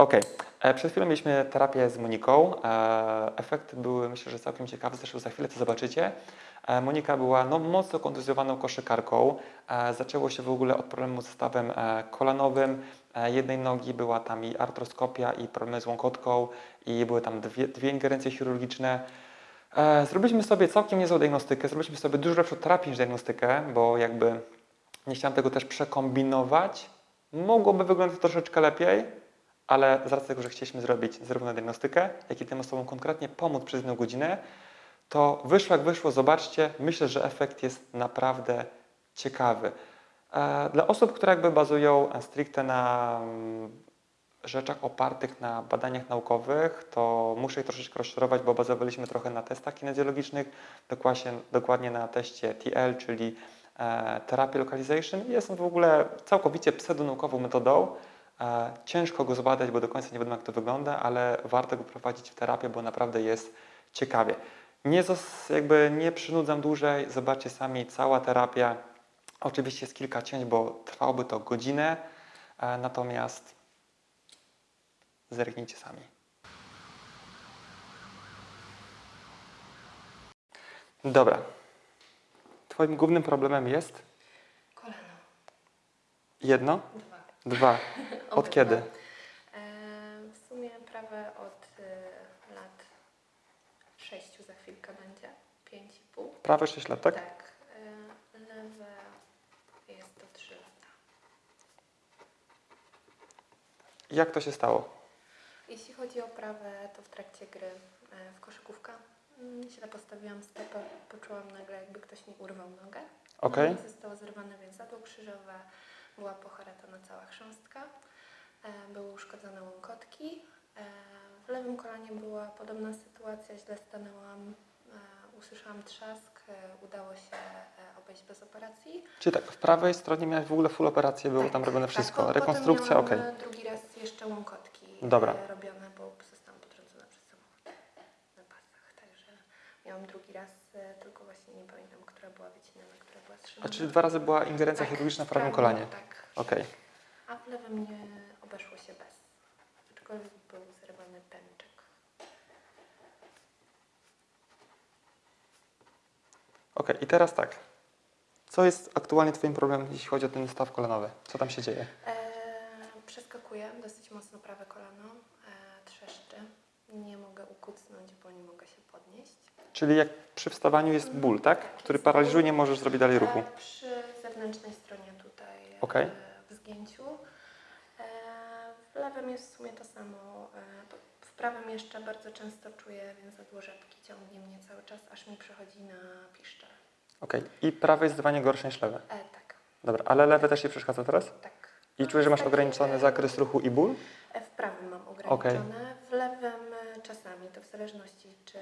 Okej. E, Przed chwilą mieliśmy terapię z Moniką. E, Efekty były, myślę, że całkiem ciekawe, zresztą za chwilę to zobaczycie. E, Monika była no, mocno kontuzjowaną koszykarką. Zaczęło się w ogóle od problemu z stawem kolanowym. Jednej nogi była tam i artroskopia, i problemy z łąkotką, i były tam dwie, dwie ingerencje chirurgiczne. Zrobiliśmy sobie całkiem niezłą diagnostykę, zrobiliśmy sobie dużo lepszą terapię niż diagnostykę, bo jakby nie chciałem tego też przekombinować. Mogłoby wyglądać troszeczkę lepiej, ale z racji tego, że chcieliśmy zrobić zarówno diagnostykę, jak i tym osobom konkretnie pomóc przez jedną godzinę, to wyszło jak wyszło, zobaczcie, myślę, że efekt jest naprawdę ciekawy. E, Dla osób, które jakby bazują e, stricte na mm, rzeczach opartych na badaniach naukowych, to muszę ich troszeczkę rozczarować, bo bazowaliśmy trochę na testach kinezjologicznych, dokładnie, dokładnie na teście TL, czyli e, Therapy Localization. Jest on w ogóle całkowicie pseudonaukową metodą. Ciężko go zbadać, bo do końca nie wiadomo jak to wygląda, ale warto go prowadzić w terapię, bo naprawdę jest ciekawie. Nie, jakby nie przynudzam dłużej, zobaczcie sami, cała terapia. Oczywiście jest kilka cięć, bo trwałoby to godzinę, e, natomiast zerknijcie sami. Dobra. Twoim głównym problemem jest Kolano. jedno, Dwa. Od kiedy? E, w sumie prawe od e, lat sześciu za chwilkę będzie. Pięć i pół. Prawe 6 lat, tak? Tak. E, lewe jest to trzy lata. Jak to się stało? Jeśli chodzi o prawe, to w trakcie gry w koszykówkę mm, źle postawiłam stopę, poczułam nagle jakby ktoś mi urwał nogę. Okej. No zostało zerwane więzadło krzyżowe, była poharatana cała chrząstka, e, były uszkodzone łąkotki. E, w lewym kolanie była podobna sytuacja, źle stanęłam, e, usłyszałam trzask, udało się obejść bez operacji. Czyli tak, w prawej stronie miałeś w ogóle full operację, było Tak, tam robione tak, wszystko. po- Rekonstrukcja, e, drugi raz jeszcze łąkotki Dobra. e, robione, bo zostałam potrącona przez samochód na pasach. Także miałam drugi raz, e, tylko właśnie nie pamiętam, która była wycinana, która była A czyli dwa razy była ingerencja Tak, chirurgiczna w prawym kolanie? Tak. Okej. A w lewym nie obeszło się bez. Aczkolwiek był zerwany pęczek. Okej, i teraz tak. Co jest aktualnie Twoim problemem, jeśli chodzi o ten staw kolanowy? Co tam się dzieje? E, przeskakuję dosyć mocno prawe kolano, e, trzeszczy. Nie mogę ukucnąć, bo nie mogę się podnieść. Czyli jak przy wstawaniu jest ból, tak? Tak, Który paraliżuje, nie możesz zrobić dalej ruchu. E, przy zewnętrznej stronie tutaj e, Okej. w zgięciu. E, w lewym jest w sumie to samo. E, w prawym jeszcze bardzo często czuję więzadło rzepki, ciągnie mnie cały czas, aż mi przechodzi na piszczel. Okej. I prawe jest zdecydowanie gorsze niż lewe. E, tak, Dobra, ale lewe też Ci przeszkadza teraz? tak. I No, czujesz, że masz ograniczony zakres ruchu i ból? W prawym mam ograniczone, e, czasami, to w zależności czy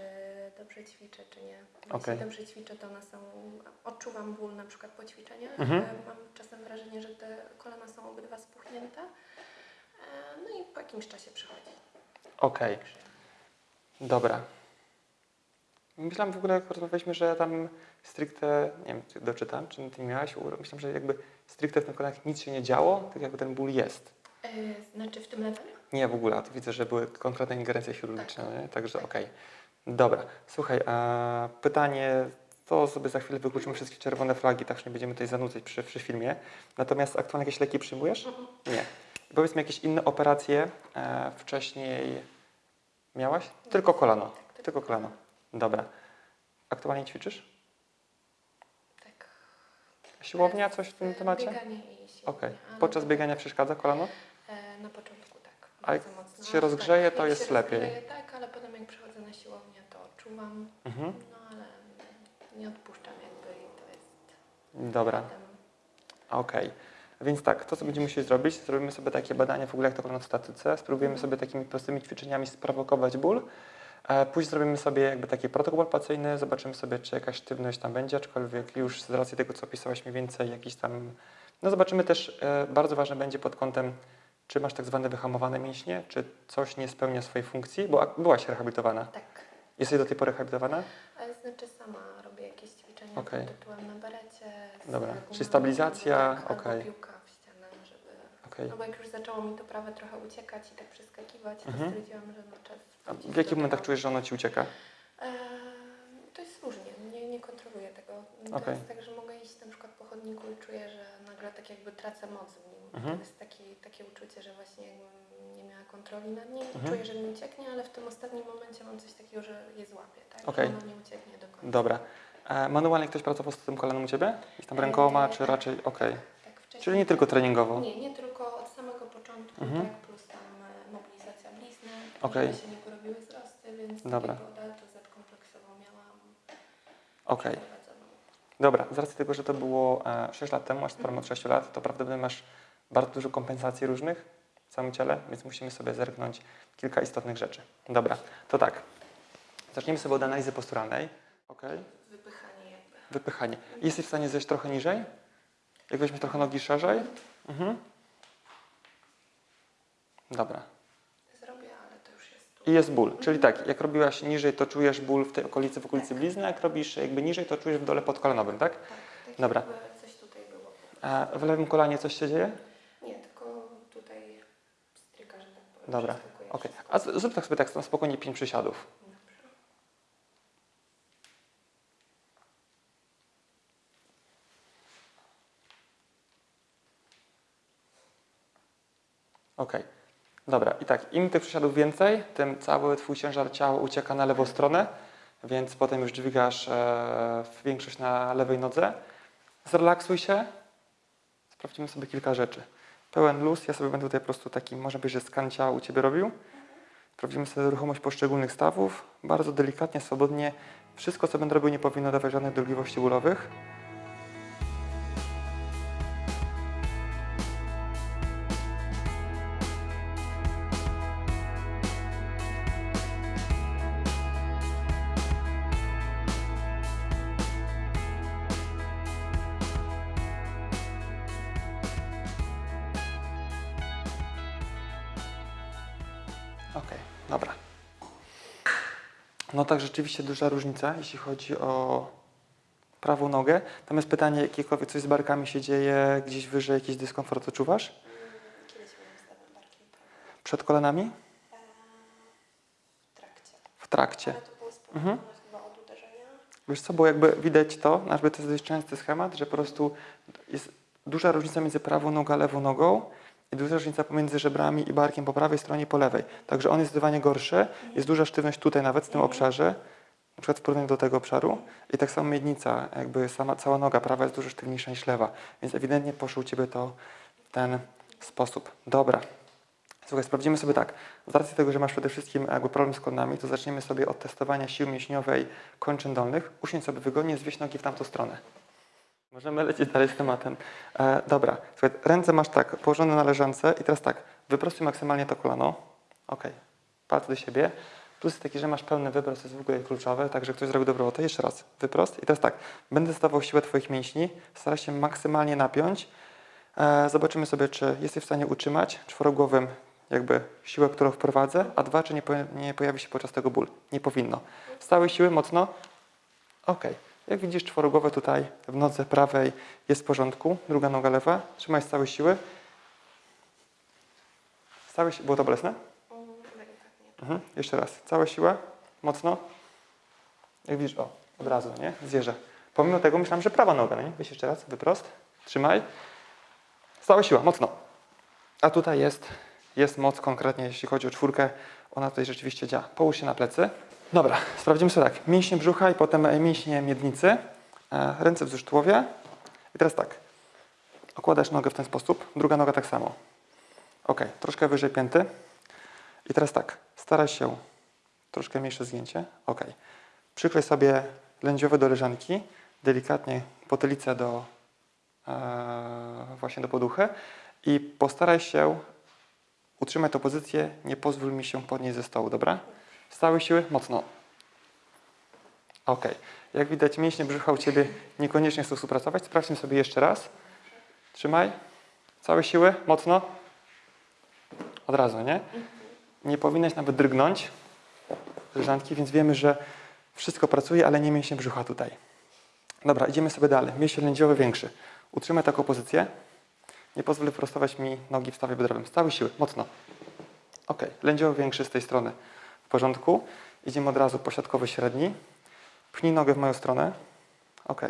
dobrze ćwiczę, czy nie. Jeśli Okej. dobrze ćwiczę, to one są, odczuwam ból na przykład po ćwiczeniach, Mhm. E, mam czasem wrażenie, że te kolana są obydwa spuchnięte, E, no i po jakimś czasie przychodzi. Okej, Także dobra. Myślałem w ogóle, jak rozmawialiśmy, że tam stricte, nie wiem, czy doczytam, czy Ty miałaś, myślałem, że jakby stricte w tym kolanach nic się nie działo, tak jakby ten ból jest. E, Znaczy w tym lewym? Nie, w ogóle, a tu widzę, że były konkretne ingerencje chirurgiczne, Tak. także Tak. okej. Dobra, słuchaj, a pytanie, to sobie za chwilę wykluczymy wszystkie czerwone flagi, tak że nie będziemy tutaj zanudzać przy, przy filmie. Natomiast aktualnie jakieś leki przyjmujesz? Mhm. Nie. Powiedz mi, jakieś inne operacje e, wcześniej miałaś? Tylko kolano. Tak, Tylko kolano. Dobra. Aktualnie ćwiczysz? Tak. Siłownia, coś w tym E, temacie? Bieganie i siłownia. Okej. A na Podczas biegania przeszkadza kolano? E, Na początku tak. A jak mocno. się rozgrzeje, to jak jest się lepiej. Rozgrzeje, tak, ale potem jak przychodzę na siłownię, to odczuwam, Mhm. no ale nie odpuszczam jakby i to jest Dobra. Okej. Więc tak, to co będziemy musieli zrobić, zrobimy sobie takie badanie w ogóle jak to wygląda w statyce, spróbujemy sobie takimi prostymi ćwiczeniami sprowokować ból. E, Później zrobimy sobie jakby taki protokół palpacyjny, zobaczymy sobie, czy jakaś sztywność tam będzie, aczkolwiek już z racji tego, co opisałaś mniej więcej, jakiś tam... No zobaczymy też, e, bardzo ważne będzie pod kątem, czy masz tak zwane wyhamowane mięśnie, czy coś nie spełnia swojej funkcji, bo byłaś rehabilitowana. tak. Jesteś do tej pory rehabilitowana? Znaczy sama robię jakieś ćwiczenia pod tytułem na berecie. Dobra. Czyli stabilizacja, tak, okej. piłka w ścianę, żeby. Okej. No bo jak już zaczęło mi to prawe trochę uciekać i tak przeskakiwać, to Mhm. stwierdziłam, że no czas W jakich momentach tego. czujesz, że ono ci ucieka? Eee, to jest różnie, nie, nie kontroluję tego. To Okej. jest tak, że mogę iść na przykład po chodniku i czuję, że nagle tak jakby tracę moc w nim. Mhm. To jest taki, takie uczucie, że właśnie jakbym nie miała kontroli nad nim Mhm. czuję, że mi ucieknie, ale w tym ostatnim momencie mam coś takiego, że je złapię, tak? Okej. Że ono nie ucieknie do końca. Dobra. E, manualnie ktoś pracował z tym kolanem u Ciebie? Gdzieś tam rękoma, czy raczej... Okej. Tak, wcześniej Czyli nie tylko treningowo? Nie, nie tylko od samego początku, Mhm. tak, plus tam e, mobilizacja blizny, żeby się nie porobiły wzrosty, więc Dobra. takiego deltu Z kompleksową miałam Okej. przeprowadzoną. Dobra, z racji tego, że to było e, 6 lat temu, masz sporo od 6 lat, to prawdopodobnie masz bardzo dużo kompensacji różnych w całym ciele, więc musimy sobie zerknąć kilka istotnych rzeczy. Dobra, to tak. Zacznijmy sobie od analizy posturalnej. Okej. Wypychanie jakby. Wypychanie. Jesteś w stanie zejść trochę niżej? Jak weźmiesz trochę nogi szerzej? Mhm. Dobra. Zrobię, ale to już jest. I jest ból. Czyli tak, jak robiłaś niżej, to czujesz ból w tej okolicy, w okolicy blizny, jak robisz jakby niżej, to czujesz w dole podkolanowym, tak? Tak, tak Dobra. coś tutaj było. A w lewym kolanie coś się dzieje? Nie, tylko tutaj stryka, że tak powiem. Dobra, wszystko. A zrób tak sobie tak na spokojnie pięć przysiadów. Dobrze. Okej. Dobra, i tak, im tych przysiadów więcej, tym cały Twój ciężar ciała ucieka na lewą stronę, więc potem już dźwigasz e, większość na lewej nodze. Zrelaksuj się. Sprawdzimy sobie kilka rzeczy. Pełen luz, ja sobie będę tutaj po prostu taki, może być, że skan ciała u Ciebie robił. Sprawdzimy sobie ruchomość poszczególnych stawów. Bardzo delikatnie, swobodnie. Wszystko, co będę robił, nie powinno dawać żadnych dolegliwości bólowych. Rzeczywiście duża różnica, jeśli chodzi o prawą nogę. Natomiast pytanie, jakiekolwiek coś z barkami się dzieje, gdzieś wyżej jakiś dyskomfort odczuwasz? Mm, Kiedyś miałam prawie. Przed kolanami? Eee, W trakcie. W trakcie. Ale to było Mhm. chyba od uderzenia. Wiesz co, bo jakby widać to, jakby to jest dość częsty schemat, że po prostu jest duża różnica między prawą nogą a lewą nogą i duża różnica pomiędzy żebrami i barkiem po prawej stronie i po lewej. Także on jest zdecydowanie gorszy, jest duża sztywność tutaj nawet w tym obszarze, na przykład w porównaniu do tego obszaru i tak samo miednica, jakby sama cała noga prawa jest dużo sztywniejsza niż lewa, więc ewidentnie poszło u Ciebie to w ten sposób. Dobra. Słuchaj, sprawdzimy sobie tak. Z racji tego, że masz przede wszystkim jakby problem z kolanami, to zaczniemy sobie od testowania siły mięśniowej kończyn dolnych. Usiądź sobie wygodnie, zwieś nogi w tamtą stronę. Możemy lecieć dalej z tematem. E, dobra, słuchaj, ręce masz tak, położone na leżance i teraz tak, wyprostuj maksymalnie to kolano. Ok, palce do siebie. Plus jest taki, że masz pełny wyprost, jest w ogóle kluczowe, także ktoś zrobił dobrą robotę. Jeszcze raz, wyprost. I teraz tak, będę stawał siłę Twoich mięśni, staraj się maksymalnie napiąć. E, zobaczymy sobie, czy jesteś w stanie utrzymać czworogłowym jakby siłę, którą wprowadzę, a dwa, czy nie, poja- nie pojawi się podczas tego ból. Nie powinno. Z całej siły mocno. Ok. Jak widzisz, czworogłowe tutaj w nodze prawej jest w porządku. Druga noga lewa. Trzymaj z całej siły. Z całej si- Było to bolesne? Mhm. Jeszcze raz. Cała siła. Mocno. Jak widzisz, o, od razu, nie? Zjeżdża. Pomimo tego myślałem, że prawa noga, no nie? Weź jeszcze raz, wyprost. Trzymaj. Cała siła, mocno. A tutaj jest, jest moc konkretnie, jeśli chodzi o czwórkę. Ona tutaj rzeczywiście działa. Połóż się na plecy. Dobra, sprawdzimy sobie tak. Mięśnie brzucha i potem e, mięśnie miednicy. E, Ręce wzdłuż tułowia. I teraz tak. Okładasz nogę w ten sposób. Druga noga tak samo. Ok, troszkę wyżej pięty. I teraz tak. Staraj się troszkę mniejsze zgięcie. Ok. Przykryj sobie lędziowe do leżanki. Delikatnie potylicę do e, właśnie do poduchy i postaraj się utrzymać tę pozycję, nie pozwól mi się podnieść ze stołu, dobra? Z całej siły, mocno. Ok. Jak widać, mięśnie brzucha u Ciebie niekoniecznie chcą współpracować. Sprawdźmy sobie jeszcze raz. Trzymaj. Całe siły, mocno. Od razu, nie? Nie powinnaś nawet drgnąć z leżanki, więc wiemy, że wszystko pracuje, ale nie mięśnie brzucha tutaj. Dobra, idziemy sobie dalej. Mięsień lędziowy większy. Utrzymaj taką pozycję. Nie pozwól wyprostować mi nogi w stawie biodrowym. Całej siły, mocno. Ok, lędziowy większy z tej strony. W porządku. Idziemy od razu posiadkowy średni. Pchnij nogę w moją stronę. Ok.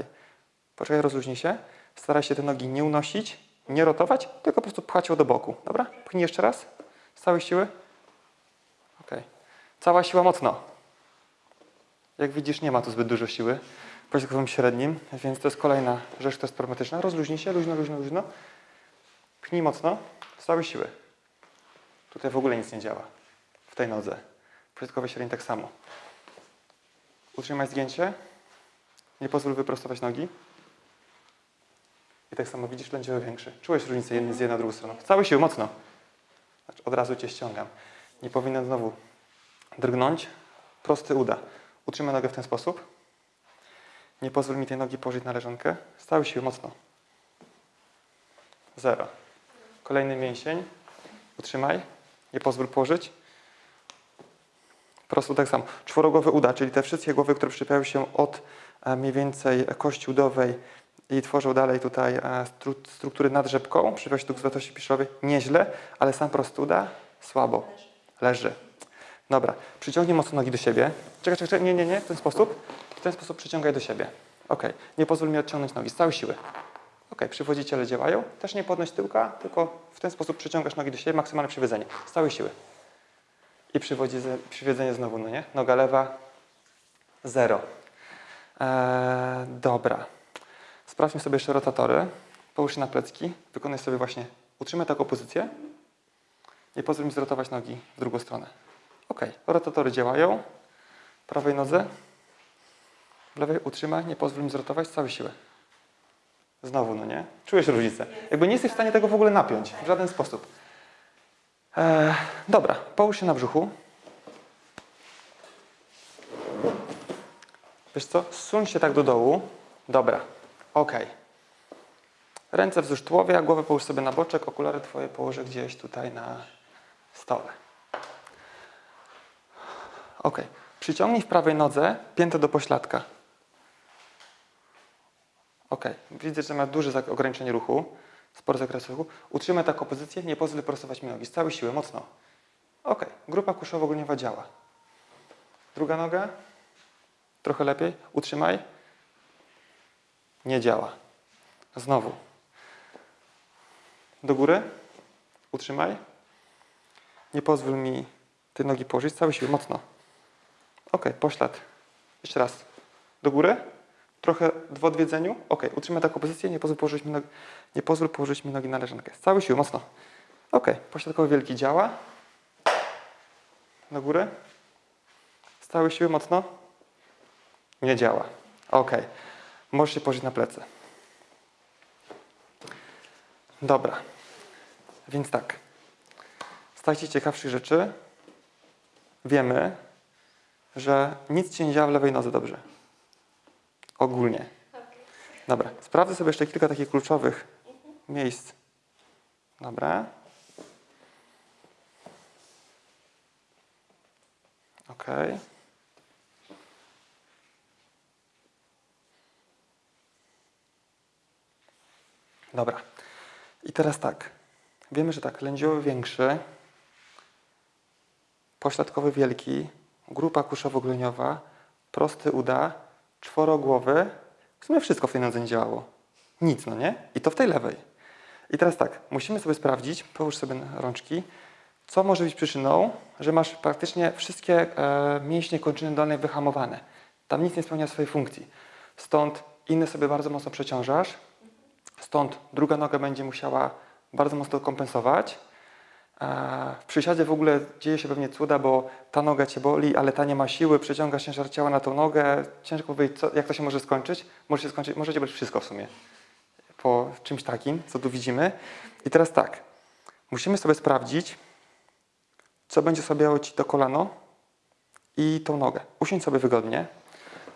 Poczekaj, rozluźnij się. Staraj się te nogi nie unosić, nie rotować, tylko po prostu pchać ją do boku. Dobra? Pchnij jeszcze raz. Z całej siły. Ok. Cała siła mocno. Jak widzisz, nie ma tu zbyt dużo siły w posiadkowym średnim, więc to jest kolejna rzecz, która jest problematyczna. Rozluźnij się, luźno, luźno, luźno. Pchnij mocno, z całej siły. Tutaj w ogóle nic nie działa. W tej nodze. Posiadkowy średni tak samo. Utrzymaj zgięcie. Nie pozwól wyprostować nogi. I tak samo widzisz lędziowy większy. Czułeś różnicę jednej z jednej na drugą stroną. W całej siły, mocno. Znaczy, od razu Cię ściągam. Nie powinien znowu drgnąć. Prosty uda. Utrzymaj nogę w ten sposób. Nie pozwól mi tej nogi położyć na leżankę. Z całej siły, mocno. Zero. Kolejny mięsień. Utrzymaj. Nie pozwól położyć. Prosto tak samo. Czworogłowy uda, czyli te wszystkie głowy, które przyczepiają się od e, mniej więcej kości udowej i tworzą dalej tutaj e, stru, struktury nad rzepką, przypiął się do gzwatości piszowej, nieźle, ale sam prosty uda, słabo. Leży. Dobra, przyciągnij mocno nogi do siebie. Czekaj, czekaj, czekaj, nie, nie, nie, w ten sposób. W ten sposób przyciągaj do siebie. Ok, nie pozwól mi odciągnąć nogi z całej siły. Ok, przywodziciele działają. Też nie podnoś tyłka, tylko w ten sposób przyciągasz nogi do siebie, maksymalne przywiedzenie. Z całej siły. I przywiedzenie znowu, no nie? Noga lewa, zero. Eee, dobra. Sprawdźmy sobie jeszcze rotatory. Połóż się na plecki. Wykonaj sobie właśnie, utrzymaj taką pozycję. Nie pozwól mi zrotować nogi w drugą stronę. Ok, rotatory działają. Prawej nodze. W lewej utrzymaj, nie pozwól mi zrotować całej siły. Znowu, no nie? Czujesz różnicę. Jakby nie jesteś w stanie tego w ogóle napiąć. W żaden sposób. Eee, dobra, połóż się na brzuchu. Wiesz co? Zsuń się tak do dołu. Dobra, ok. Ręce wzdłuż tułowia, głowę połóż sobie na boczek, okulary twoje położę gdzieś tutaj na stole. Ok. Przyciągnij w prawej nodze piętę do pośladka. Ok. Widzę, że ma duże ograniczenie ruchu, spory zakres ruchu. Utrzymaj taką pozycję, nie pozwól prostować mi nogi. Z całej siły, mocno. Ok. Grupa kuszowo-ogoniowa działa. Druga noga. Trochę lepiej. Utrzymaj. Nie działa. Znowu. Do góry. Utrzymaj. Nie pozwól mi tej nogi położyć. Z całej siły, mocno. Ok, poślad. Jeszcze raz. Do góry. Trochę w odwiedzeniu. Ok, utrzymaj taką pozycję. Nie pozwól położyć mi nogi, nie pozwól położyć mi nogi na leżankę. Z całej siły, mocno. Ok, pośladkowy wielki działa. Do góry. Z całej siły, mocno. Nie działa. Ok. Możesz się położyć na plecy. Dobra. Więc tak. Z takich ciekawszych rzeczy wiemy, że nic ci nie działa w lewej nodze dobrze. Ogólnie. Dobra. Sprawdzę sobie jeszcze kilka takich kluczowych miejsc. Dobra. Okej. Dobra. I teraz tak. Wiemy, że tak, lędziowy większy, pośladkowy wielki, grupa kuszowo-gleniowa, prosty uda, czworogłowy. W sumie wszystko w tej nodze nie działało. Nic, no nie? I to w tej lewej. I teraz tak, musimy sobie sprawdzić, połóż sobie rączki, co może być przyczyną, że masz praktycznie wszystkie e, mięśnie kończyny dolnej wyhamowane. Tam nic nie spełnia swojej funkcji. Stąd inny sobie bardzo mocno przeciążasz, Stąd druga noga będzie musiała bardzo mocno kompensować. W przysiadzie w ogóle dzieje się pewnie cuda, bo ta noga Cię boli, ale ta nie ma siły, przeciągasz ciężar ciała na tą nogę. Ciężko powiedzieć, co, jak to się może skończyć. Może się skończyć, możecie być wszystko w sumie po czymś takim, co tu widzimy. I teraz tak, musimy sobie sprawdzić, co będzie osłabiało Ci to kolano i tą nogę. Usiądź sobie wygodnie.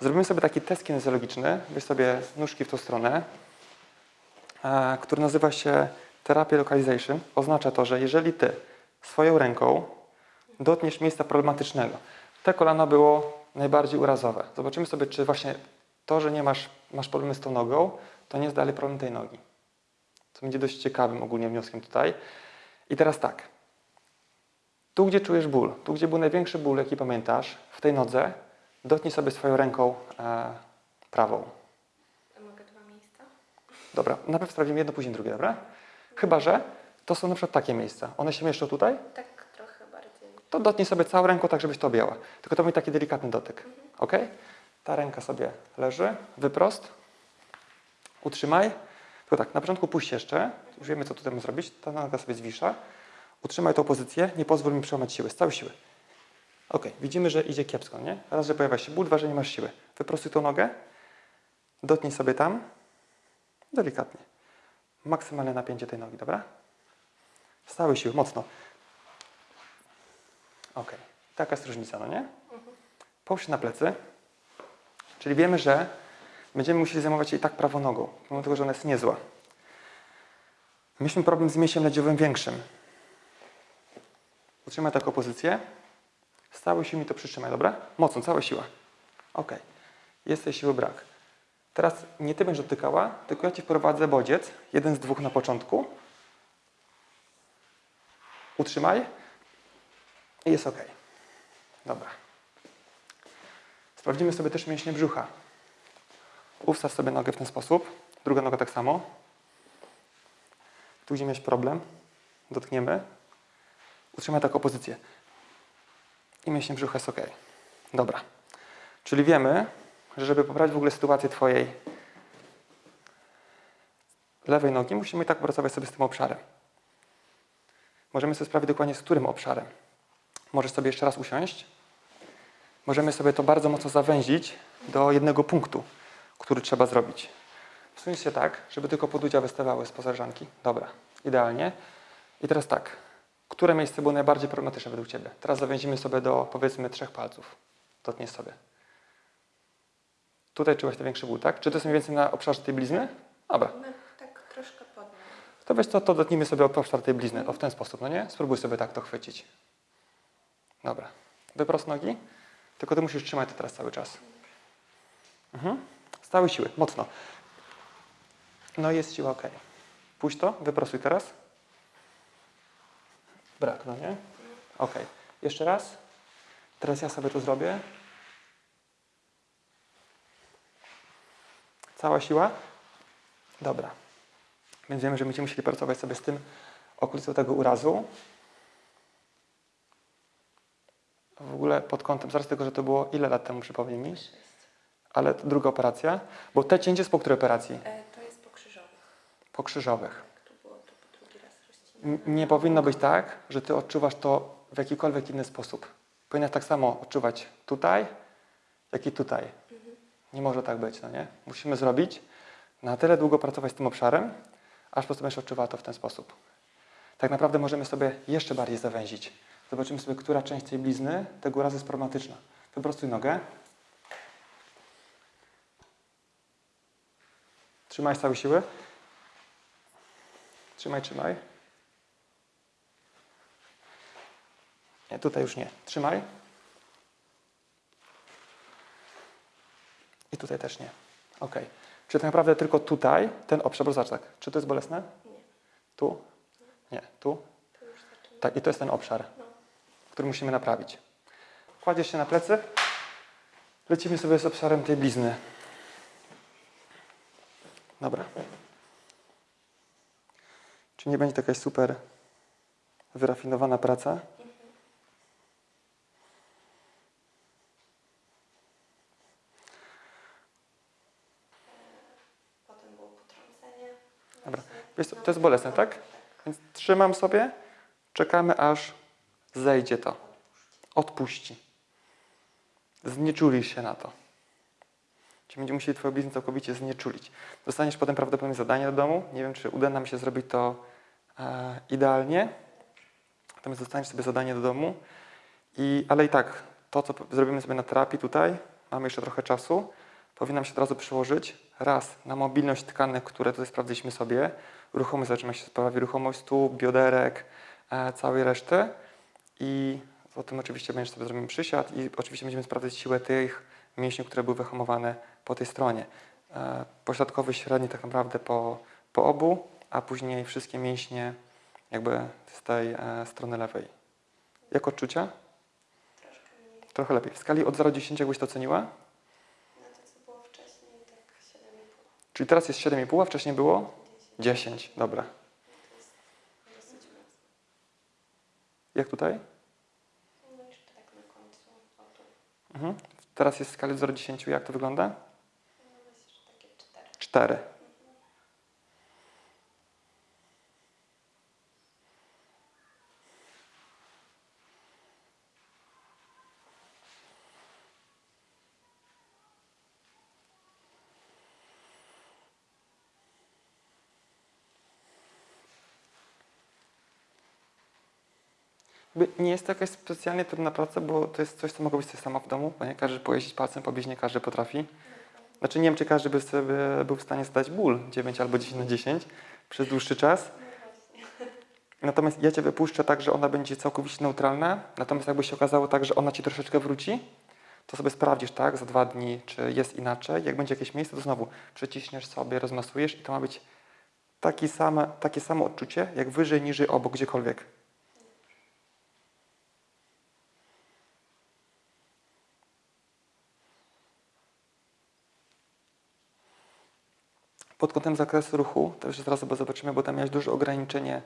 Zrobimy sobie taki test kinezjologiczny. Weź sobie nóżki w tą stronę który nazywa się Therapy Localization. Oznacza to, że jeżeli Ty swoją ręką dotkniesz miejsca problematycznego, te kolano było najbardziej urazowe. Zobaczymy sobie, czy właśnie to, że nie masz, masz problemy z tą nogą, to nie jest dalej problem tej nogi. będzie dość ciekawym ogólnie wnioskiem tutaj. I teraz tak. Tu, gdzie czujesz ból, tu, gdzie był największy ból, jaki pamiętasz, w tej nodze, dotknij sobie swoją ręką e, prawą. Mogę dwa miejsca? Dobra, najpierw sprawdzimy jedno, później drugie, dobra? Chyba, że to są na przykład takie miejsca. One się mieszczą tutaj, Tak trochę bardziej. to dotknij sobie całą ręką tak, żebyś to objęła. Tylko to będzie taki delikatny dotyk. Ok? Ta ręka sobie leży, wyprost. Utrzymaj. Tylko tak, na początku puść jeszcze. Już wiemy, co tutaj mamy zrobić. Ta noga sobie zwisza. Utrzymaj tą pozycję. Nie pozwól mi przełamać siły. Z całej siły. Ok, widzimy, że idzie kiepsko, nie? Raz, że pojawia się ból, dwa, że nie masz siły. Wyprostuj tą nogę. Dotknij sobie tam. Delikatnie. Maksymalne napięcie tej nogi, dobra? Z całej siły, mocno. Ok, taka jest różnica, no nie? Połóż się na plecy, czyli wiemy, że będziemy musieli zajmować się i tak prawą nogą, mimo tego, że ona jest niezła. Mieliśmy problem z mięsiem ledziowym większym. Utrzymaj taką pozycję. Z całej siły mi to przytrzymaj, dobra? Mocno, cała siła. Ok, jest tej siły brak. Teraz nie ty będziesz dotykała, tylko ja ci wprowadzę bodziec, jeden z dwóch na początku. Utrzymaj. I jest ok. Dobra. Sprawdzimy sobie też mięśnie brzucha. Ustaw sobie nogę w ten sposób. Druga noga tak samo. Tu, gdzie miałeś problem, dotkniemy. Utrzymaj taką pozycję. I mięśnie brzucha jest ok. Dobra. Czyli wiemy, żeby poprawić w ogóle sytuację Twojej lewej nogi, musimy i tak pracować sobie z tym obszarem. Możemy sobie sprawdzić dokładnie z którym obszarem. Możesz sobie jeszcze raz usiąść. Możemy sobie to bardzo mocno zawęzić do jednego punktu, który trzeba zrobić. Wsuń się tak, żeby tylko podudzia wystawały z pozażanki. Dobra, idealnie. I teraz tak. Które miejsce było najbardziej problematyczne według Ciebie? Teraz zawęzimy sobie do powiedzmy trzech palców. Dotkniesz sobie. Tutaj czułeś największy ból, tak? Czy to jest mniej więcej na obszarze tej blizny? Dobra. No, tak troszkę pod nią. To weź to, to dotknijmy sobie obszar tej blizny. O, w ten sposób, no nie? Spróbuj sobie tak to chwycić. Dobra. Wyprost nogi. Tylko ty musisz trzymać to teraz cały czas. Mhm. Z całej siły, mocno. No i jest siła, ok. Puść to, wyprostuj teraz. Brak, no nie? Ok. Jeszcze raz. Teraz ja sobie to zrobię. Cała siła. Dobra. Więc wiemy, że będziemy musieli pracować sobie z tym okolicą tego urazu. W ogóle pod kątem, zaraz tego, że to było ile lat temu, przypomnij mi? Ale to druga operacja, bo te cięcie jest po której operacji? E, to jest pokrzyżowy. Po krzyżowych. Tak, po. N- Nie powinno być tak, że ty odczuwasz to w jakikolwiek inny sposób. Powinnaś tak samo odczuwać tutaj, jak i tutaj. Nie może tak być, no nie? Musimy zrobić, na tyle długo pracować z tym obszarem, aż po prostu będziesz odczuwała to w ten sposób. Tak naprawdę możemy sobie jeszcze bardziej zawęzić. Zobaczymy sobie, która część tej blizny tego urazu jest problematyczna. Wyprostuj nogę. Trzymaj z całej siły. Trzymaj, trzymaj. Nie, tutaj już nie. Trzymaj. Tutaj też nie. Ok. Czy tak naprawdę tylko tutaj, ten obszar, bo zobacz tak, czy to jest bolesne? Nie, Tu? Nie, tu? Tak, i to jest ten obszar, No. który musimy naprawić. Kładziesz się na plecy, lecimy sobie z obszarem tej blizny. Dobra. Czy nie będzie to jakaś super wyrafinowana praca? Potem było potrącenie. Dobra. Właśnie. Wiesz co, to jest bolesne, tak? Więc trzymam sobie, czekamy aż zejdzie to. Odpuści. Znieczulisz się na to. Ci będziemy musieli Twoją bliznę całkowicie znieczulić. Dostaniesz potem prawdopodobnie zadanie do domu. Nie wiem, czy uda nam się zrobić to e, idealnie. Natomiast dostaniesz sobie zadanie do domu. I, ale i tak, to co zrobimy sobie na terapii tutaj, mamy jeszcze trochę czasu, powinno nam się od razu przyłożyć raz na mobilność tkanek, które tutaj sprawdziliśmy sobie, ruchomość, zaczyna się sprawi ruchomość stóp, bioderek, e, całej reszty i o tym oczywiście będziesz sobie zrobimy przysiad i oczywiście będziemy sprawdzać siłę tych mięśni, które były wyhamowane po tej stronie. E, pośrodkowy, średni tak naprawdę po, po obu a później wszystkie mięśnie jakby z tej e, strony lewej. Jak odczucia? Troszkę mniej. Trochę lepiej. W skali od 0 do 10 jakbyś to oceniła? Na to, co było wcześniej, tak 7,5. Czyli teraz jest 7,5, a wcześniej było 10. 10. Dobra. Jak tutaj? No jeszcze tak na końcu. Mhm. Teraz jest w skali od 0 do 10. Jak to wygląda? No myślę, że takie 4. 4. Nie jest to jakaś specjalnie trudna praca, bo to jest coś, co mogłabyś sobie sama w domu, bo nie każdy pojeździć palcem po nie każdy potrafi. Znaczy nie wiem, czy każdy by sobie był w stanie zdać ból 9 albo 10 na 10 przez dłuższy czas. Natomiast ja Cię wypuszczę tak, że ona będzie całkowicie neutralna. Natomiast jakby się okazało tak, że ona Ci troszeczkę wróci, to sobie sprawdzisz, tak, za dwa dni, czy jest inaczej. Jak będzie jakieś miejsce, to znowu przyciśniesz sobie, rozmasujesz i to ma być taki same, takie samo odczucie, jak wyżej, niżej, obok, gdziekolwiek. Pod kątem zakresu ruchu, to już zaraz sobie zobaczymy, bo tam miałeś duże ograniczenie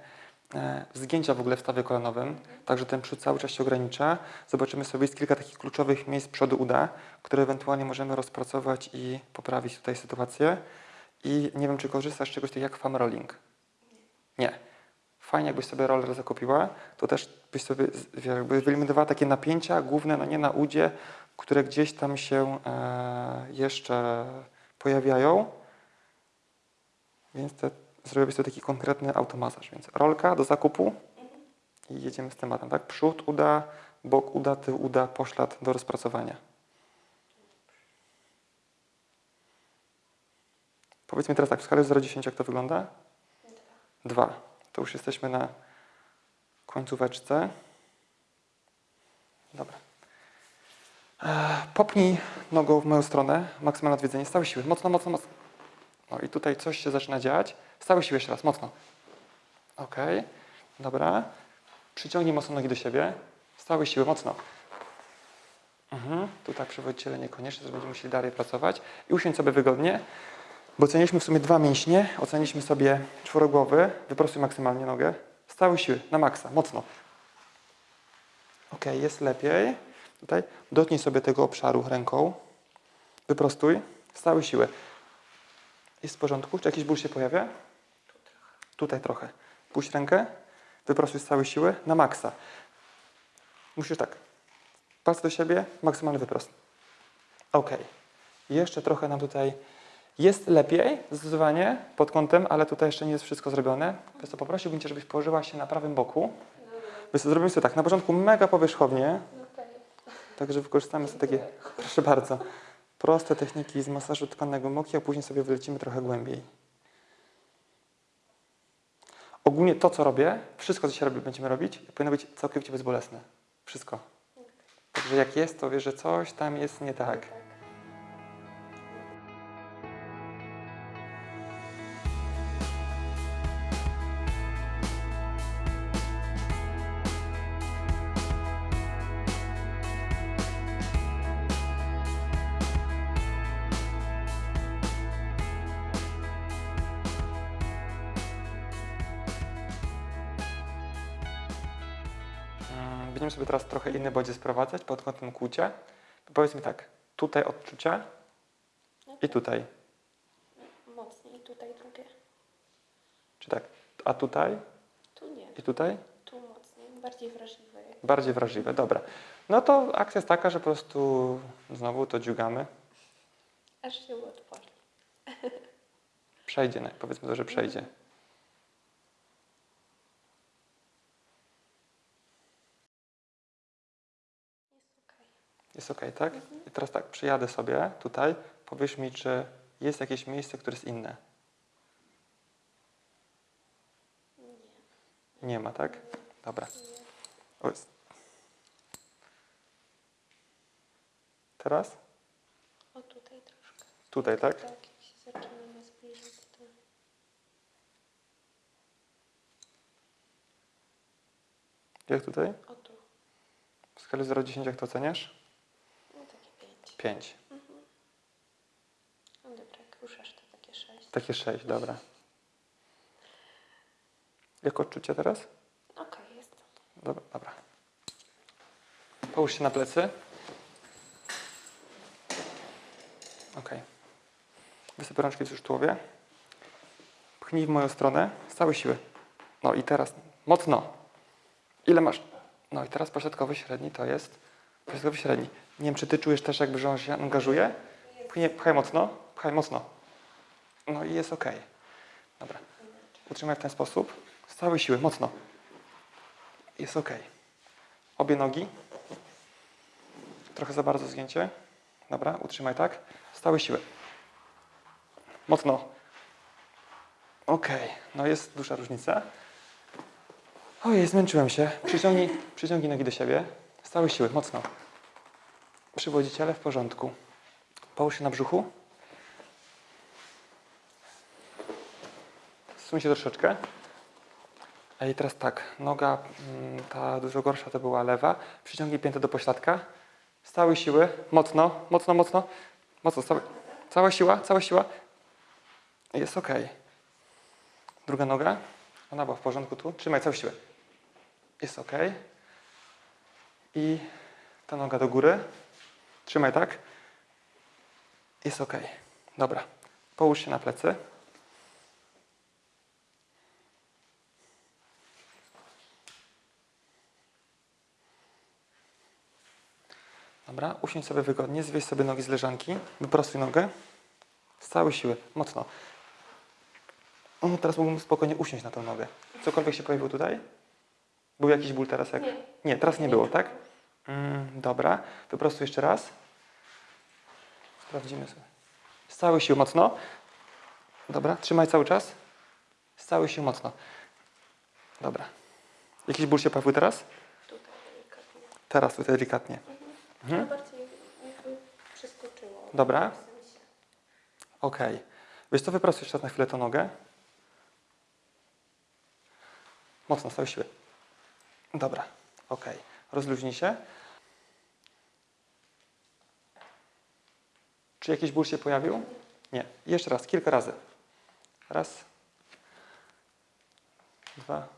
e, zgięcia w ogóle w stawie kolanowym, także ten przód cały czas się ogranicza. Zobaczymy sobie, jest kilka takich kluczowych miejsc przodu uda, które ewentualnie możemy rozpracować i poprawić tutaj sytuację. I nie wiem, czy korzystasz z czegoś takiego jak foam rolling? Nie. Fajnie, jakbyś sobie roller zakupiła, to też byś sobie jakby wyeliminowała takie napięcia główne, no nie na udzie, które gdzieś tam się e, jeszcze pojawiają. Więc te, zrobiłbyś sobie taki konkretny automasaż. Więc rolka do zakupu i jedziemy z tematem, tak? Przód uda, bok uda, tył uda, poślad do rozpracowania. Powiedz mi teraz tak, w skali 0-10 jak to wygląda? Dwa. 2. To już jesteśmy na końcóweczce. Dobra. Eee, Popnij nogą w moją stronę, maksymalne odwiedzenie, z całej siły, mocno, mocno, mocno. No i tutaj coś się zaczyna dziać. Z całej siły jeszcze raz, mocno. Ok, dobra. Przyciągnij mocno nogi do siebie. Z całej siły, mocno. Mhm. Tutaj przewodiciele niekoniecznie, też będziemy musieli dalej pracować. I usiądź sobie wygodnie, bo oceniliśmy w sumie dwa mięśnie. Oceniliśmy sobie czworogłowy. Wyprostuj maksymalnie nogę. Z całej siły, na maksa, mocno. Ok, jest lepiej. Tutaj dotknij sobie tego obszaru ręką. Wyprostuj. Z całej siły. Jest w porządku? Czy jakiś ból się pojawia? Tu trochę. Tutaj trochę. Puść rękę. Wyprostuj z całej siły na maksa. Musisz tak. Palce do siebie, maksymalny wyprost. Ok. Jeszcze trochę nam tutaj jest lepiej, zdecydowanie, pod kątem, ale tutaj jeszcze nie jest wszystko zrobione. Więc to poprosiłbym Cię, żebyś położyła się na prawym boku. Więc zrobimy sobie tak, na początku mega powierzchownie, Okej. także wykorzystamy sobie takie, proszę bardzo, proste techniki z masażu tkannego moki, a później sobie wylecimy trochę głębiej. Ogólnie to, co robię, wszystko, co się robi, będziemy robić, powinno być całkowicie bezbolesne. Wszystko. Także jak jest, to wiesz, że coś tam jest nie tak. Bodziec sprowadzać pod kątem kłucia. Powiedz mi tak, tutaj odczucia i tutaj. Mocniej. Tutaj drugie. Czy tak? A tutaj Tu nie. i tutaj? Tu mocniej. Bardziej wrażliwe. Bardziej wrażliwe, dobra. No to akcja jest taka, że po prostu znowu to dziugamy. Aż się otworzy. Przejdzie, powiedzmy to, że przejdzie. Jest ok, tak? Mhm. I teraz tak, przyjadę sobie tutaj, powiesz mi, czy jest jakieś miejsce, które jest inne. Nie. Nie ma, tak? Dobra. O, jest. Teraz? O, tutaj troszkę. Tutaj, tak? Tak, jak się zaczynamy zbliżać, to... Jak tutaj? O tu. W skali 0,10 jak to oceniasz? Pięć. 5. No dobra, jak ruszasz to takie sześć. Takie 6, dobra. Jak odczucie teraz? Okej, jest. Dobra, dobra. Połóż się na plecy. Ok. Wysyp rączki w tułowia. Pchnij w moją stronę z całej siły. No i teraz mocno. Ile masz? No i teraz pośrodkowy średni to jest pośrodkowy średni. Nie wiem, czy ty czujesz też jakby, że on się angażuje? Pchnie, pchaj mocno, pchaj mocno. No i jest ok. Dobra. Utrzymaj w ten sposób. Z całej siły, mocno. Jest ok. Obie nogi. Trochę za bardzo zgięcie. Dobra, utrzymaj tak. Z całej siły. Mocno. Ok, no jest duża różnica. Ojej, zmęczyłem się. Przyciągnij, przyciągnij nogi do siebie. Całej siły, mocno. Przywodziciele w porządku. Połóż się na brzuchu. Zsuń się troszeczkę. I teraz tak, noga mm, ta dużo gorsza to była lewa. Przyciągnij piętę do pośladka. Z całej siły, mocno, mocno, mocno. Mocno, całe, cała siła, cała siła. Jest ok. Druga noga. Ona była w porządku tu. Trzymaj całą siłę. Jest ok. I ta noga do góry. Trzymaj tak. Jest ok. Dobra. Połóż się na plecy. Dobra, usiądź sobie wygodnie, zwieź sobie nogi z leżanki, wyprostuj nogę z całej siły, mocno. O, teraz mógłbym spokojnie usiąść na tą nogę. Cokolwiek się pojawiło tutaj? Był jakiś ból teraz? Jak... Nie. Nie, teraz nie było, tak? Mm, dobra, wyprostuj jeszcze raz. Sprawdzimy sobie. Z całej siły mocno. Dobra, trzymaj cały czas. Z całej siły mocno. Dobra. Jakiś ból się pojawił teraz? Tutaj delikatnie. Teraz tutaj delikatnie. Mhm. Mhm. bardziej jakby przeskoczyło. Dobra. Okej. Wiesz co, wyprostuj jeszcze raz na chwilę tą nogę. Mocno, z całej siły. Dobra, okej. Rozluźnij się. Czy jakiś ból się pojawił? Nie. Jeszcze raz, kilka razy. Raz. Dwa.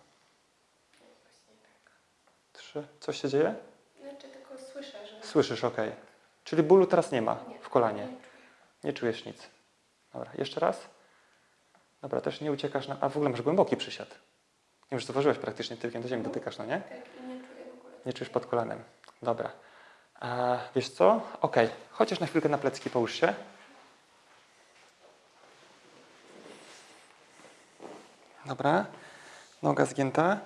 Trzy. Coś się dzieje? Znaczy tylko słyszę, że... Słyszysz, okej. Czyli bólu teraz nie ma w kolanie. Nie czujesz nic. Dobra, jeszcze raz. Dobra, też nie uciekasz na... A w ogóle masz głęboki przysiad. Nie wiem, że zauważyłeś praktycznie tyłkiem do ziemi dotykasz, no nie? Tak, i nie czuję w ogóle. Nie czujesz pod kolanem. Dobra. A, wiesz co? Okej. Chociaż na chwilkę na plecki połóż się. Dobra. Noga zgięta.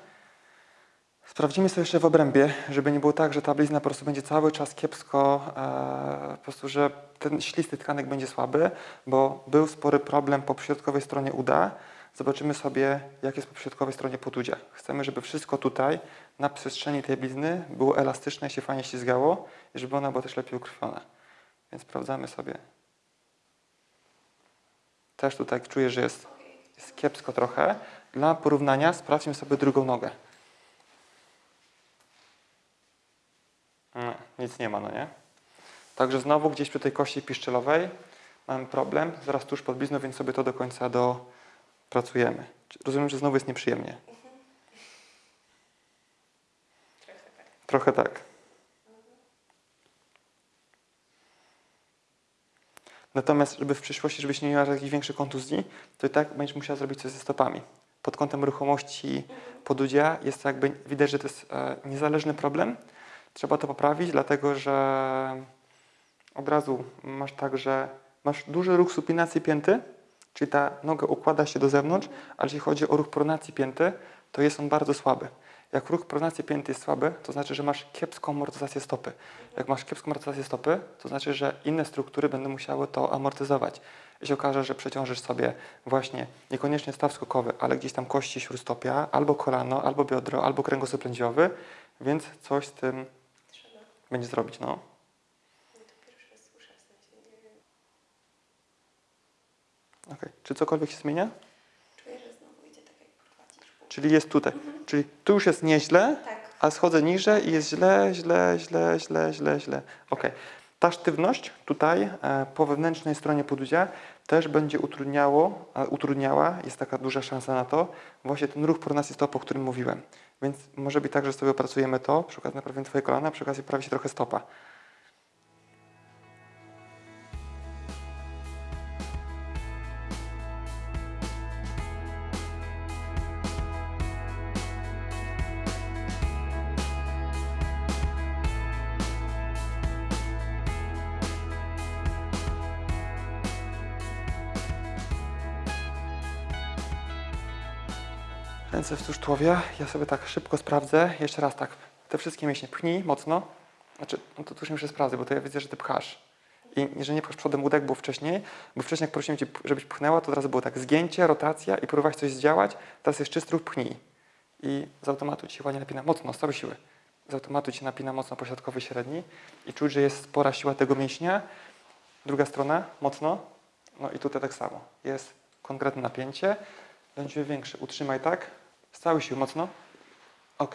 Sprawdzimy sobie jeszcze w obrębie, żeby nie było tak, że ta blizna po prostu będzie cały czas kiepsko, e, po prostu, że ten ślisty tkanek będzie słaby, bo był spory problem po środkowej stronie uda. Zobaczymy sobie, jak jest po środkowej stronie potudzia. Chcemy, żeby wszystko tutaj, na przestrzeni tej blizny, było elastyczne i się fajnie ślizgało i żeby ona była też lepiej ukrwiona. Więc sprawdzamy sobie. Też tutaj czuję, że jest, jest kiepsko trochę. Dla porównania sprawdźmy sobie drugą nogę. No, nic nie ma, no nie? Także znowu gdzieś przy tej kości piszczelowej mamy problem, zaraz tuż pod blizną, więc sobie to do końca dopracujemy. Rozumiem, że znowu jest nieprzyjemnie. Trochę tak. Trochę tak. Natomiast, żeby w przyszłości, żebyś nie miała jakichś większych kontuzji, to i tak będziesz musiała zrobić coś ze stopami. Pod kątem ruchomości podudzia jest jakby, widać, że to jest e, niezależny problem. Trzeba to poprawić, dlatego że od razu masz tak, że masz duży ruch supinacji pięty, czyli ta noga układa się do zewnątrz, ale jeśli chodzi o ruch pronacji pięty, to jest on bardzo słaby. Jak ruch pronacji pięty jest słaby, to znaczy, że masz kiepską amortyzację stopy. Jak masz kiepską amortyzację stopy, to znaczy, że inne struktury będą musiały to amortyzować. Jeśli okaże, że przeciążysz sobie właśnie niekoniecznie staw skokowy, ale gdzieś tam kości śródstopia, albo kolano, albo biodro, albo kręgosłup lędźwiowy, więc coś z tym Trzeba. będzie zrobić, no. Okej. Czy cokolwiek się zmienia? Czuję, że znowu idzie tak jak. Czyli jest tutaj. Czyli tu już jest nieźle, Tak. a schodzę niżej i jest źle, źle, źle, źle, źle, źle. Ok. Ta sztywność tutaj e, po wewnętrznej stronie podudzia też będzie utrudniało, e, utrudniała, jest taka duża szansa na to, właśnie ten ruch pronacji stopu, o którym mówiłem. Więc może być tak, że sobie opracujemy to, przy okazji naprawimy Twoje kolana, przy okazji poprawi się trochę stopa. Ja sobie tak szybko sprawdzę. Jeszcze raz tak. Te wszystkie mięśnie pchnij mocno. Znaczy, no to tu nie muszę sprawdzać, bo to ja widzę, że ty pchasz. I że nie pchasz przodem łódek, było wcześniej, bo wcześniej jak prosiłem cię, żebyś pchnęła, to od razu było tak zgięcie, rotacja i próbowałaś coś zdziałać. Teraz jest czysty ruch, pchnij. I z automatu ci się ładnie napina mocno, z całej siły. Z automatu ci napina mocno pośrodkowy, średni i czuć, że jest spora siła tego mięśnia. Druga strona, mocno. No i tutaj tak samo. Jest konkretne napięcie. Będzie większe. Utrzymaj tak. Z całej siły mocno. Ok.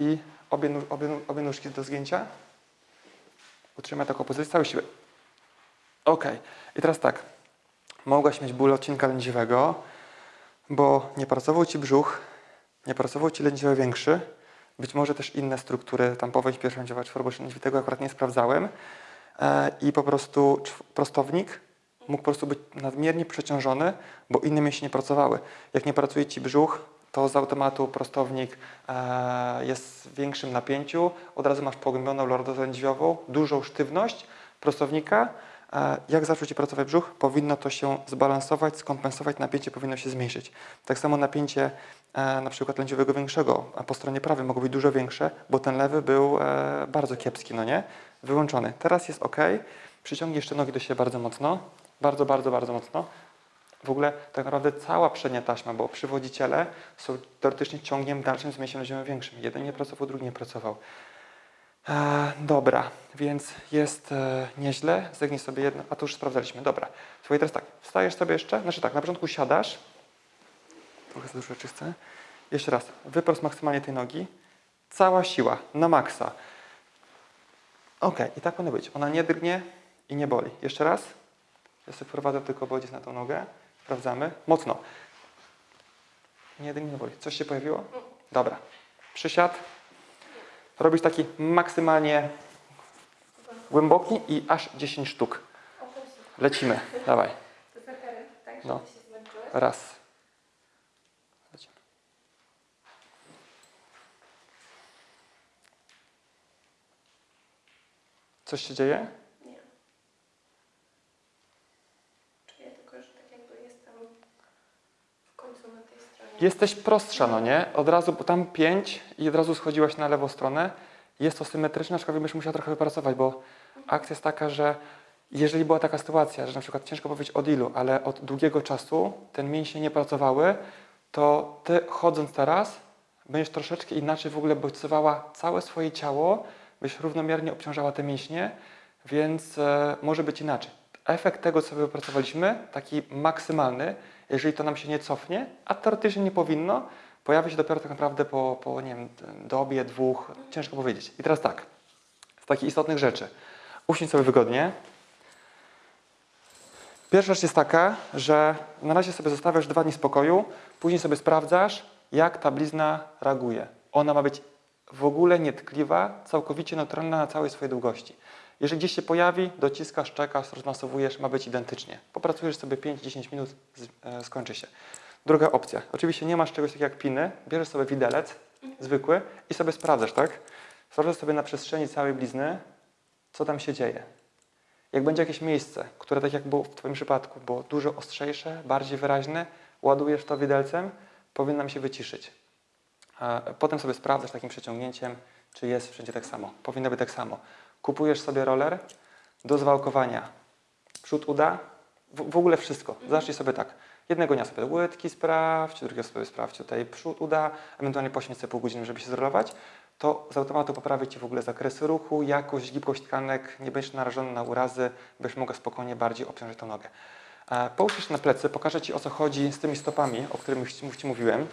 I obie, obie, obie nóżki do zgięcia. Utrzymaj taką pozycję całej siły. Ok. I teraz tak. Mogłaś mieć ból odcinka lędźwiowego, bo nie pracował Ci brzuch, nie pracował Ci lędźwiowy większy. Być może też inne struktury, tam powęź piersiądziowa, czworoboczni lędźwi, tego akurat nie sprawdzałem. E, I po prostu prostownik mógł po prostu być nadmiernie przeciążony, bo inne mięśnie nie pracowały. Jak nie pracuje Ci brzuch, to z automatu prostownik e, jest w większym napięciu, od razu masz pogłębioną lordozę lędźwiową, dużą sztywność prostownika. E, jak zaczął Ci pracować brzuch, powinno to się zbalansować, skompensować, napięcie powinno się zmniejszyć. Tak samo napięcie e, na przykład lędźwiowego większego, a po stronie prawej mogło być dużo większe, bo ten lewy był bardzo kiepski, no nie? Wyłączony. Teraz jest ok. Przyciągnij jeszcze nogi do siebie bardzo mocno. Bardzo, bardzo, bardzo mocno. W ogóle tak naprawdę cała przednia taśma, bo przywodziciele są teoretycznie ciągiem dalszym z mięśniem lędźwiowym większym. Jeden nie pracował, drugi nie pracował. E, dobra, więc jest e, nieźle. Zegnij sobie jedno, a to już sprawdzaliśmy. Dobra. Słuchaj, teraz tak, wstajesz sobie jeszcze, znaczy tak, na początku siadasz. Trochę za dużo rzeczy. Jeszcze raz, wyprost maksymalnie tej nogi. Cała siła, na maksa. Ok, i tak powinno być. Ona nie drgnie i nie boli. Jeszcze raz. Ja sobie wprowadzę tylko bodziec na tą nogę. Sprawdzamy. Mocno. Nie nie boli. Coś się pojawiło? Dobra. Przysiad. Robisz taki maksymalnie głęboki i aż 10 sztuk. Lecimy. Dawaj. No. Raz. Lecimy. Coś się dzieje? Nie. Czuję tylko, że tak jakby jestem w końcu na tej stronie. Jesteś prostsza, no nie? Od razu, bo tam 5 i od razu schodziłaś na lewą stronę. Jest to symetryczne, aczkolwiek byś musiała trochę wypracować, bo akcja jest taka, że jeżeli była taka sytuacja, że na przykład ciężko powiedzieć od ilu, ale od długiego czasu ten mięśnie nie pracowały, to ty chodząc teraz będziesz troszeczkę inaczej w ogóle bodźcowała całe swoje ciało, byś równomiernie obciążała te mięśnie, więc e, może być inaczej. Efekt tego, co wypracowaliśmy, taki maksymalny, jeżeli to nam się nie cofnie, a teoretycznie nie powinno, pojawi się dopiero tak naprawdę po, po nie wiem, dobie, dwóch, ciężko powiedzieć. I teraz tak, z takich istotnych rzeczy. Usiądź sobie wygodnie. Pierwsza rzecz jest taka, że na razie sobie zostawiasz dwa dni spokoju, później sobie sprawdzasz, jak ta blizna reaguje. Ona ma być w ogóle nietkliwa, całkowicie neutralna na całej swojej długości. Jeżeli gdzieś się pojawi, dociskasz, czekasz, rozmasowujesz, ma być identycznie. Popracujesz sobie 5-10 minut, e, skończy się. Druga opcja. Oczywiście nie masz czegoś takiego jak piny, bierzesz sobie widelec zwykły i sobie sprawdzasz, tak? Sprawdzasz sobie na przestrzeni całej blizny, co tam się dzieje. Jak będzie jakieś miejsce, które tak jak było w Twoim przypadku, było dużo ostrzejsze, bardziej wyraźne, ładujesz to widelcem, powinno nam się wyciszyć. Potem sobie sprawdzasz takim przeciągnięciem, czy jest wszędzie tak samo. Powinno być tak samo. Kupujesz sobie roller do zwałkowania. Przód uda, w, w ogóle wszystko. Zacznij sobie tak. Jednego dnia sobie łydki sprawdź, drugiego sobie sprawdź tutaj przód uda, ewentualnie poświęć sobie pół godziny, żeby się zrolować. To z automatu poprawi Ci w ogóle zakresy ruchu, jakość, gibkość tkanek, nie będziesz narażony na urazy, będziesz mogła spokojnie bardziej obciążyć tą nogę. E, Połóż się na plecy, pokażę Ci o co chodzi z tymi stopami, o których Ci mówiłem.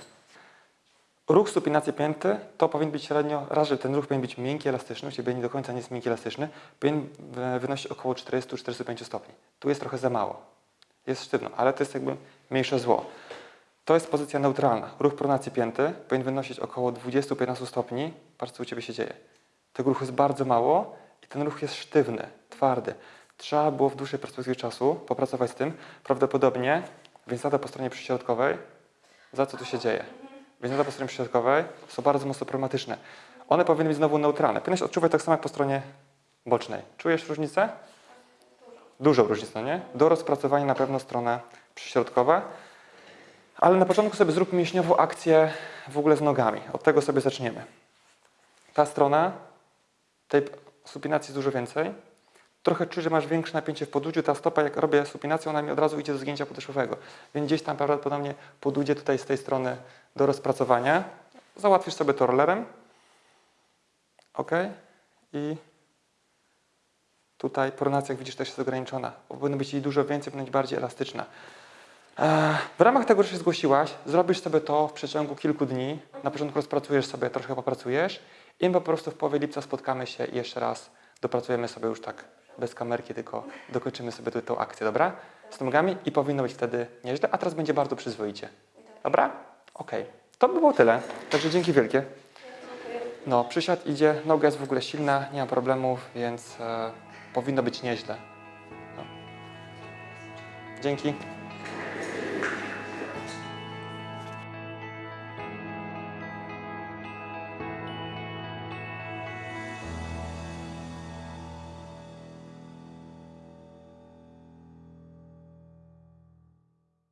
Ruch supinacji pięty to powinien być średnio, raz, że ten ruch powinien być miękki, elastyczny, u Ciebie nie do końca nie jest miękki, elastyczny, powinien e, wynosić około 40-45 stopni. Tu jest trochę za mało. Jest sztywno, ale to jest jakby mniejsze zło. To jest pozycja neutralna. Ruch pronacji pięty powinien wynosić około 20-15 stopni. Patrz, co u Ciebie się dzieje. Tego ruchu jest bardzo mało i ten ruch jest sztywny, twardy. Trzeba było w dłuższej perspektywie czasu popracować z tym. Prawdopodobnie więzada po stronie przyśrodkowej, za co tu się dzieje? Więzada po stronie przyśrodkowej są bardzo mocno problematyczne. One powinny być znowu neutralne. Powinieneś odczuwać tak samo jak po stronie bocznej. Czujesz różnicę? Dużą różnicę, nie? Do rozpracowania na pewno stronę przyśrodkowa. Ale na początku sobie zrób mięśniową akcję w ogóle z nogami. Od tego sobie zaczniemy. Ta strona, tej supinacji jest dużo więcej. Trochę czuję, że masz większe napięcie w podłudziu. Ta stopa, jak robię supinację, ona mi od razu idzie do zgięcia podeszwowego. Więc gdzieś tam prawdopodobnie podłudzie tutaj z tej strony do rozpracowania. Załatwisz sobie to rollerem. Ok. I tutaj pronacja, jak widzisz, też jest ograniczona. Powinno być jej dużo więcej, powinna być bardziej elastyczna. W ramach tego, że się zgłosiłaś, zrobisz sobie to w przeciągu kilku dni. Na początku rozpracujesz sobie, trochę popracujesz i po prostu w połowie lipca spotkamy się i jeszcze raz dopracujemy sobie już tak bez kamerki, tylko dokończymy sobie tą akcję, dobra? Z nogami i powinno być wtedy nieźle, a teraz będzie bardzo przyzwoicie. Dobra? Okej. To by było tyle. Także dzięki wielkie. No, przysiad idzie, noga jest w ogóle silna, nie ma problemów, więc e, powinno być nieźle. No. Dzięki.